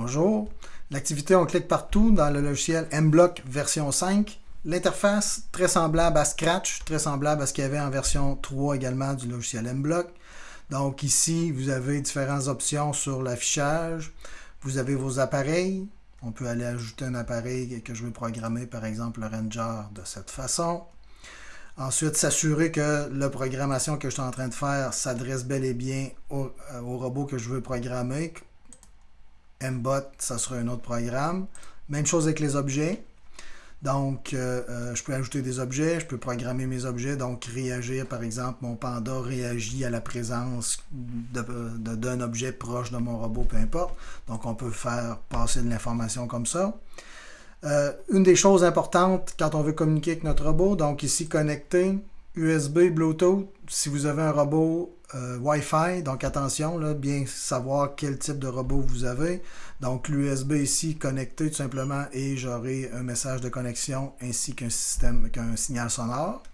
Bonjour. L'activité, on clique partout dans le logiciel MBlock version 5. L'interface, très semblable à Scratch, très semblable à ce qu'il y avait en version 3 également du logiciel MBlock. Donc ici, vous avez différentes options sur l'affichage. Vous avez vos appareils. On peut aller ajouter un appareil que je veux programmer, par exemple le Ranger de cette façon. Ensuite, s'assurer que la programmation que je suis en train de faire s'adresse bel et bien au, euh, au robot que je veux programmer, Mbot, ça sera un autre programme. Même chose avec les objets. Donc, euh, euh, je peux ajouter des objets, je peux programmer mes objets, donc réagir, par exemple, mon panda réagit à la présence d'un objet proche de mon robot, peu importe. Donc, on peut faire passer de l'information comme ça. Euh, une des choses importantes quand on veut communiquer avec notre robot, donc ici connecté, USB, Bluetooth, si vous avez un robot euh, Wi-Fi, donc attention, bien savoir quel type de robot vous avez. Donc l'USB ici connecté tout simplement et j'aurai un message de connexion ainsi qu'un système, qu'un signal sonore.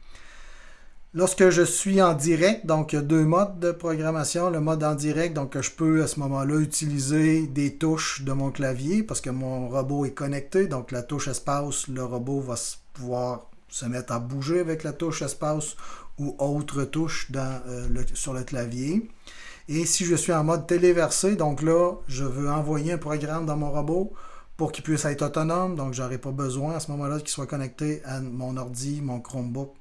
Lorsque je suis en direct, donc il y a deux modes de programmation. Le mode en direct, donc je peux à ce moment-là utiliser des touches de mon clavier parce que mon robot est connecté. Donc la touche espace, le robot va pouvoir se mettre à bouger avec la touche espace ou autre touche euh, sur le clavier. Et si je suis en mode téléversé, donc là, je veux envoyer un programme dans mon robot pour qu'il puisse être autonome. Donc, je n'aurai pas besoin à ce moment-là qu'il soit connecté à mon ordi, mon Chromebook,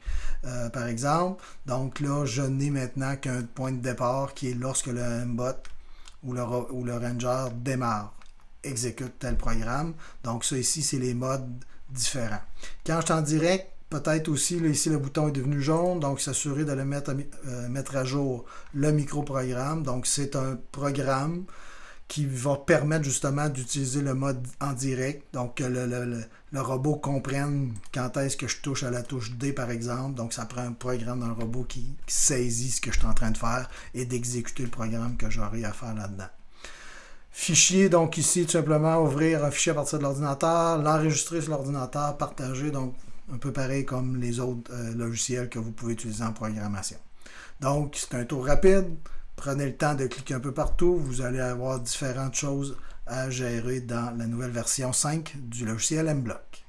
euh, par exemple. Donc là, je n'ai maintenant qu'un point de départ qui est lorsque le mbot ou le, ou le Ranger démarre, exécute tel programme. Donc ça ici, c'est les modes différents. Quand je suis en direct, peut-être aussi, ici le bouton est devenu jaune, donc s'assurer de le mettre à, euh, mettre à jour le micro-programme. Donc c'est un programme qui va permettre justement d'utiliser le mode en direct. Donc que le, robot comprenne quand est-ce que je touche à la touche D par exemple. Donc ça prend un programme le robot qui, saisit ce que je suis en train de faire et d'exécuter le programme que j'aurai à faire là-dedans. Fichier, donc ici tout simplement ouvrir un fichier à partir de l'ordinateur, l'enregistrer sur l'ordinateur, partager, donc un peu pareil comme les autres euh, logiciels que vous pouvez utiliser en programmation. Donc c'est un tour rapide. Prenez le temps de cliquer un peu partout. Vous allez avoir différentes choses à gérer dans la nouvelle version 5 du logiciel MBlock.